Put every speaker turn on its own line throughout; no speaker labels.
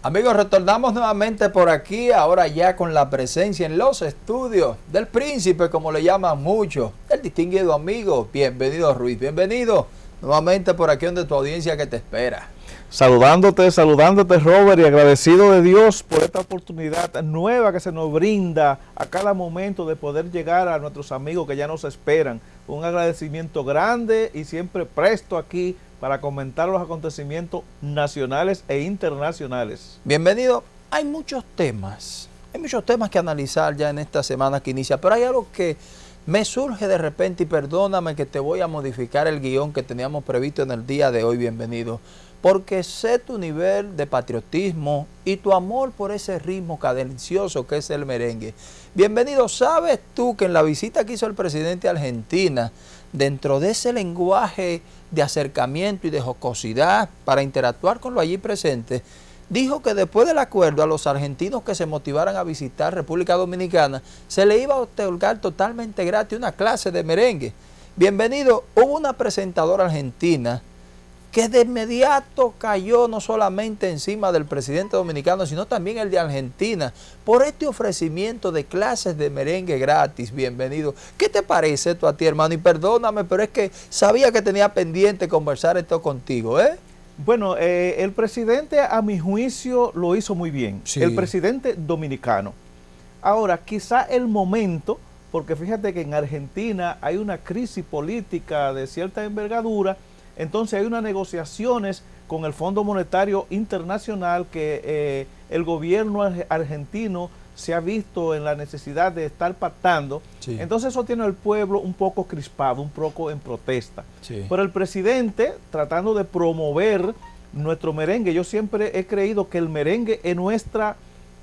Amigos, retornamos nuevamente por aquí, ahora ya con la presencia en los estudios del príncipe, como le llaman mucho, el distinguido amigo. Bienvenido Ruiz, bienvenido nuevamente por aquí donde tu audiencia que te espera.
Saludándote, saludándote Robert y agradecido de Dios por esta oportunidad nueva que se nos brinda a cada momento de poder llegar a nuestros amigos que ya nos esperan. Un agradecimiento grande y siempre presto aquí para comentar los acontecimientos nacionales e internacionales.
Bienvenido. Hay muchos temas, hay muchos temas que analizar ya en esta semana que inicia, pero hay algo que me surge de repente y perdóname que te voy a modificar el guion que teníamos previsto en el día de hoy, bienvenido, porque sé tu nivel de patriotismo y tu amor por ese ritmo cadencioso que es el merengue. Bienvenido, ¿sabes tú que en la visita que hizo el presidente a Argentina, dentro de ese lenguaje de acercamiento y de jocosidad para interactuar con lo allí presente, dijo que después del acuerdo a los argentinos que se motivaran a visitar República Dominicana, se le iba a otorgar totalmente gratis una clase de merengue. Bienvenido, hubo una presentadora argentina que de inmediato cayó no solamente encima del presidente dominicano, sino también el de Argentina, por este ofrecimiento de clases de merengue gratis, bienvenido. ¿Qué te parece esto a ti, hermano? Y perdóname, pero es que sabía que tenía pendiente conversar esto contigo, ¿eh?
Bueno, eh, el presidente a mi juicio lo hizo muy bien, el presidente dominicano. Ahora, quizá el momento, porque fíjate que en Argentina hay una crisis política de cierta envergadura, entonces hay unas negociaciones con el Fondo Monetario Internacional que eh, el gobierno argentino se ha visto en la necesidad de estar pactando. Entonces eso tiene al pueblo un poco crispado, un poco en protesta. Pero el presidente, tratando de promover nuestro merengue, yo siempre he creído que el merengue es nuestra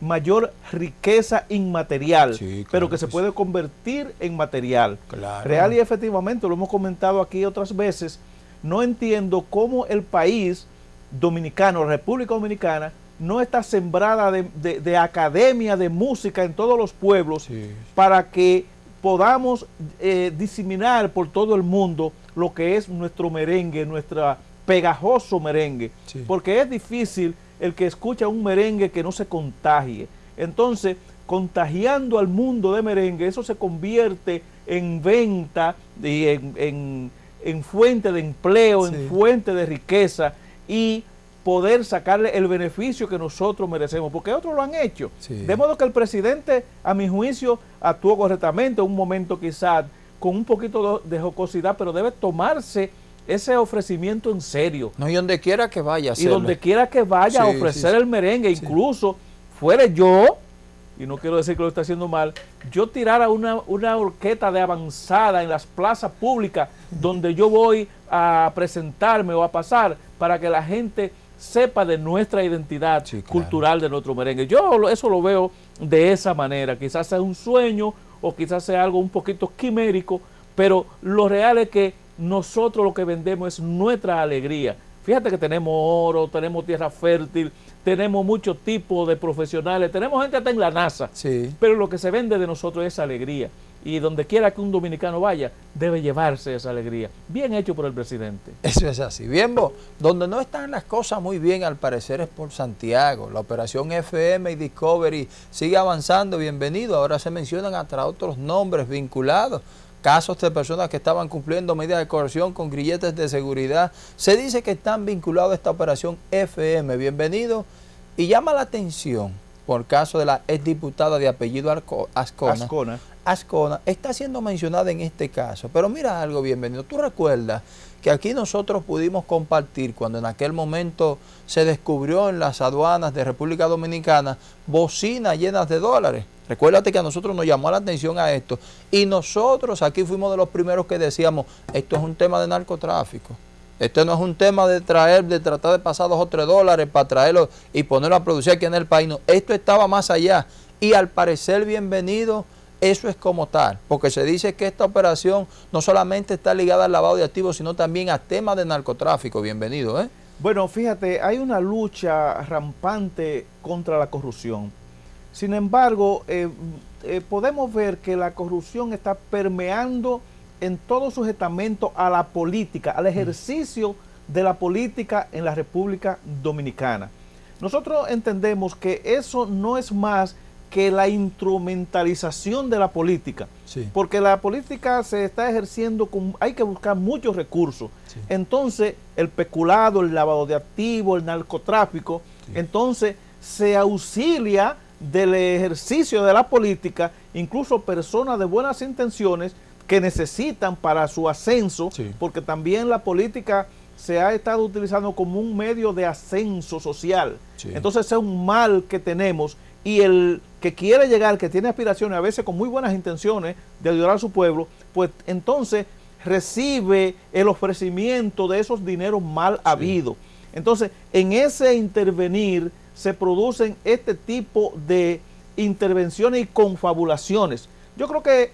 mayor riqueza inmaterial, pero que se puede convertir en material. Real y efectivamente, lo hemos comentado aquí otras veces, no entiendo cómo el país dominicano, República Dominicana, no está sembrada de, academia de música en todos los pueblos para que podamos eh, diseminar por todo el mundo lo que es nuestro merengue, nuestro pegajoso merengue, porque es difícil el que escucha un merengue que no se contagie. Entonces, contagiando al mundo de merengue, eso se convierte en venta y en en fuente de empleo, en fuente de riqueza y poder sacarle el beneficio que nosotros merecemos, porque otros lo han hecho. De modo que el presidente, a mi juicio, actuó correctamente, en un momento quizás con un poquito de jocosidad, pero debe tomarse ese ofrecimiento en serio.
No, y donde quiera que vaya.
Y donde quiera que vaya a ofrecer el merengue, incluso fuere yo, y no quiero decir que lo está haciendo mal, yo tirara una, una orquesta de avanzada en las plazas públicas donde yo voy a presentarme o a pasar para que la gente sepa de nuestra identidad cultural de nuestro merengue. Yo eso lo veo de esa manera, quizás sea un sueño o quizás sea algo un poquito quimérico, pero lo real es que nosotros lo que vendemos es nuestra alegría. Fíjate que tenemos oro, tenemos tierra fértil, tenemos muchos tipos de profesionales, tenemos gente hasta en la NASA, pero lo que se vende de nosotros es alegría. Y donde quiera que un dominicano vaya, debe llevarse esa alegría. Bien hecho por el presidente.
Eso es así. Bien, vos, donde no están las cosas muy bien, al parecer, es por Santiago. La operación FM y Discovery sigue avanzando. Bienvenido. Ahora se mencionan hasta otros nombres vinculados casos de personas que estaban cumpliendo medidas de coerción con grilletes de seguridad. Se dice que están vinculados a esta operación FM. Bienvenido. Y llama la atención por caso de la exdiputada de apellido Ascona. Ascona. Ascona está siendo mencionada en este caso. Pero mira algo, bienvenido. Tú recuerdas que aquí nosotros pudimos compartir cuando en aquel momento se descubrió en las aduanas de República Dominicana bocinas llenas de dólares. Recuérdate que a nosotros nos llamó la atención a esto y nosotros aquí fuimos de los primeros que decíamos, esto es un tema de narcotráfico. Esto no es un tema de traer, de tratar de pasar dos o tres dólares para traerlo y ponerlo a producir aquí en el país. No, esto estaba más allá. Y al parecer, bienvenido, eso es como tal. Porque se dice que esta operación no solamente está ligada al lavado de activos, sino también a temas de narcotráfico. Bienvenido, ¿eh?
Bueno, fíjate, hay una lucha rampante contra la corrupción. Sin embargo, eh, eh, podemos ver que la corrupción está permeando en todo sujetamiento a la política, al ejercicio de la política en la República Dominicana. Nosotros entendemos que eso no es más que la instrumentalización de la política, porque la política se está ejerciendo, con, hay que buscar muchos recursos. Entonces, el peculado, el lavado de activos, el narcotráfico, entonces se auxilia del ejercicio de la política, incluso personas de buenas intenciones que necesitan para su ascenso, porque también la política se ha estado utilizando como un medio de ascenso social. Entonces es un mal que tenemos y el que quiere llegar, que tiene aspiraciones, a veces con muy buenas intenciones de ayudar a su pueblo, pues entonces recibe el ofrecimiento de esos dineros mal habidos. Entonces, en ese intervenir se producen este tipo de intervenciones y confabulaciones. Yo creo que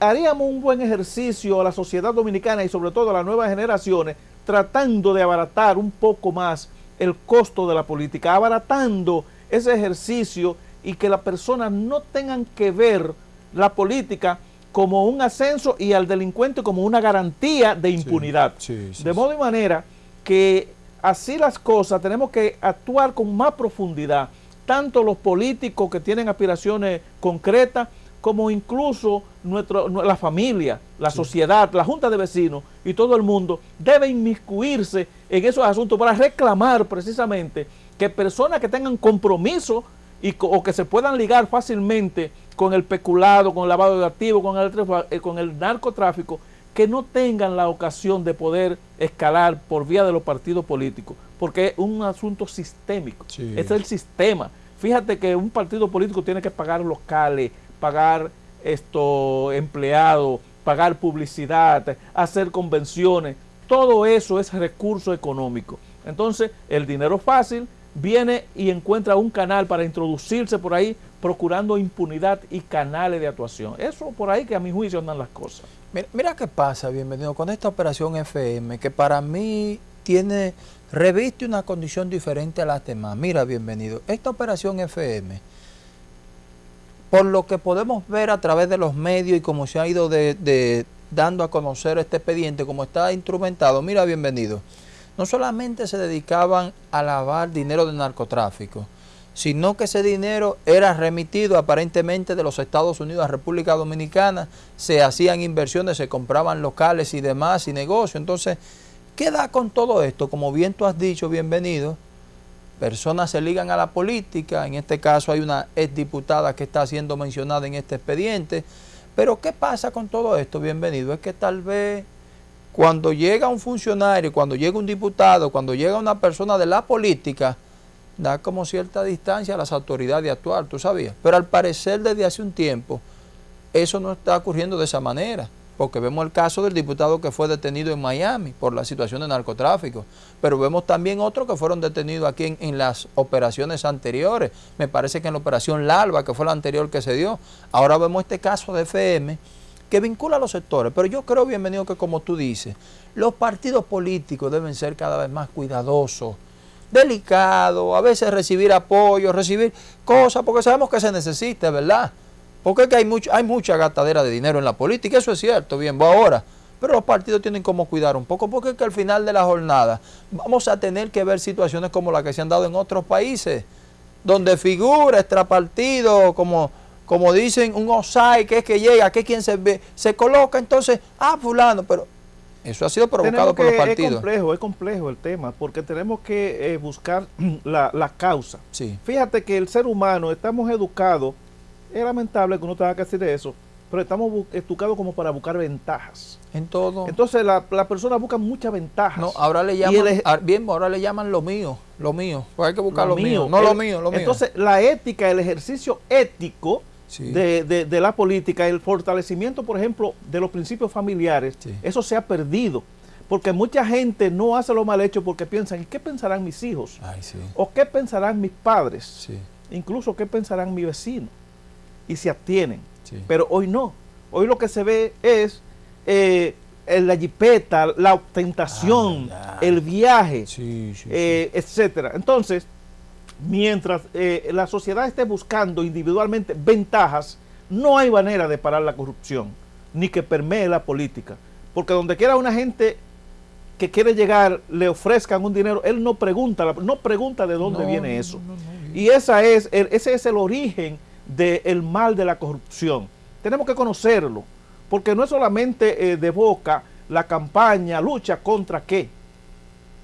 haríamos un buen ejercicio a la sociedad dominicana y sobre todo a las nuevas generaciones tratando de abaratar un poco más el costo de la política, abaratando ese ejercicio y que las personas no tengan que ver la política como un ascenso y al delincuente como una garantía de impunidad. de modo y manera que así las cosas tenemos que actuar con más profundidad, tanto los políticos que tienen aspiraciones concretas, como incluso nuestro, la familia, la sociedad, la junta de vecinos y todo el mundo debe inmiscuirse en esos asuntos para reclamar precisamente que personas que tengan compromiso y, o que se puedan ligar fácilmente con el peculado, con el lavado de activos, con el, eh, con el narcotráfico, que no tengan la ocasión de poder escalar por vía de los partidos políticos, porque es un asunto sistémico, es el sistema. Fíjate que un partido político tiene que pagar locales, pagar esto empleados, pagar publicidad, hacer convenciones, todo eso es recurso económico. Entonces, el dinero fácil viene y encuentra un canal para introducirse por ahí, procurando impunidad y canales de actuación. Eso por ahí que a mi juicio andan las cosas.
Mira, qué pasa, bienvenido, con esta operación FM, que para mí tiene, reviste una condición diferente a las demás. Mira, bienvenido, esta operación FM, por lo que podemos ver a través de los medios y como se ha ido dando a conocer este expediente, como está instrumentado, mira, bienvenido, no solamente se dedicaban a lavar dinero de narcotráfico, sino que ese dinero era remitido aparentemente de los Estados Unidos a República Dominicana, se hacían inversiones, se compraban locales y demás y negocios. Entonces, ¿qué da con todo esto? Como bien tú has dicho, bienvenido, personas se ligan a la política, en este caso hay una exdiputada que está siendo mencionada en este expediente, pero ¿qué pasa con todo esto? Bienvenido, es que tal vez cuando llega un funcionario, cuando llega un diputado, cuando llega una persona de la política, da como cierta distancia a las autoridades de actuar, tú sabías. Pero al parecer desde hace un tiempo eso no está ocurriendo de esa manera, porque vemos el caso del diputado que fue detenido en Miami por la situación de narcotráfico, pero vemos también otros que fueron detenidos aquí en, las operaciones anteriores, me parece que en la operación Larva, que fue la anterior que se dio, ahora vemos este caso de FM, que vincula a los sectores, pero yo creo, bienvenido, que como tú dices, los partidos políticos deben ser cada vez más cuidadosos delicado, a veces recibir apoyo, recibir cosas, porque sabemos que se necesita, ¿verdad? Porque es que hay, mucho, hay mucha gastadera de dinero en la política, eso es cierto, bien, va ahora. Pero los partidos tienen como cuidar un poco, porque es que al final de la jornada vamos a tener que ver situaciones como las que se han dado en otros países, donde figura extrapartido, como, como dicen, un OSAI, que es que llega, que es quien se, ve, se coloca, entonces, ah, fulano, pero eso ha sido provocado por los partidos.
Es complejo, es complejo el tema, porque tenemos que eh, buscar la, causa.
Sí.
Fíjate que el ser humano, estamos educados, es lamentable que uno tenga que decir eso, pero estamos educados como para buscar ventajas.
En todo.
Entonces la, la persona busca muchas ventajas.
No, ahora le llaman, bien, ahora le llaman lo mío, lo mío. Pues hay que buscar lo, mío, no lo mío, lo mío.
Entonces la ética, el ejercicio ético de, la política, el fortalecimiento, por ejemplo, de los principios familiares, eso se ha perdido. Porque mucha gente no hace lo mal hecho porque piensan, ¿y qué pensarán mis hijos? ¿O qué pensarán mis padres? Incluso, ¿qué pensarán mi vecino? Y se abstienen. Pero hoy no. Hoy lo que se ve es eh, la jipeta, la ostentación, ah, el viaje, eh, etcétera. Entonces, mientras eh, la sociedad esté buscando individualmente ventajas, no hay manera de parar la corrupción, ni que permee la política. Porque donde quiera una gente que quiere llegar le ofrezcan un dinero, él no pregunta, no pregunta de dónde viene eso. y esa es, ese es el origen del mal de la corrupción. Tenemos que conocerlo, porque no es solamente eh, de boca la campaña, lucha contra qué.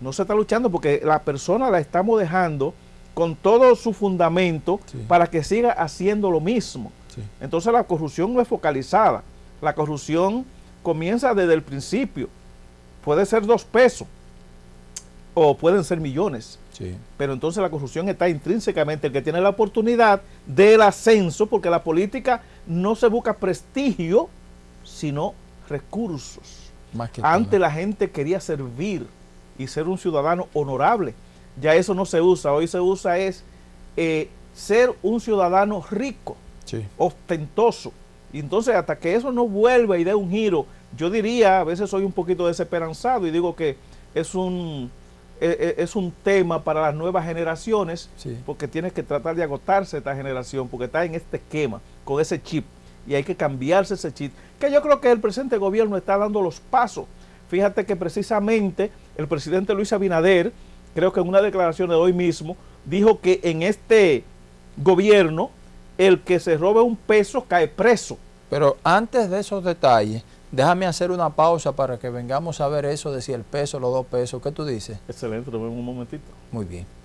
No se está luchando porque la persona la estamos dejando con todo su fundamento para que siga haciendo lo mismo. Entonces la corrupción no es focalizada. La corrupción comienza desde el principio. Puede ser dos pesos o pueden ser millones. Pero entonces la corrupción está intrínsecamente el que tiene la oportunidad del ascenso, porque la política no se busca prestigio, sino recursos. Antes la gente quería servir y ser un ciudadano honorable. Ya eso no se usa. Hoy se usa es eh, ser un ciudadano rico, ostentoso. Y entonces hasta que eso no vuelva y dé un giro, yo diría, a veces soy un poquito desesperanzado y digo que es un, e, e, es un tema para las nuevas generaciones, porque tienes que tratar de agotarse esta generación, porque está en este esquema, con ese chip, y hay que cambiarse ese chip, que yo creo que el presente gobierno está dando los pasos. Fíjate que precisamente el presidente Luis Abinader, creo que en una declaración de hoy mismo, dijo que en este gobierno el que se robe un peso cae preso.
Pero antes de esos detalles, déjame hacer una pausa para que vengamos a ver eso de si el peso, los dos pesos. ¿Qué tú dices?
Excelente, lo vemos un momentito.
Muy bien.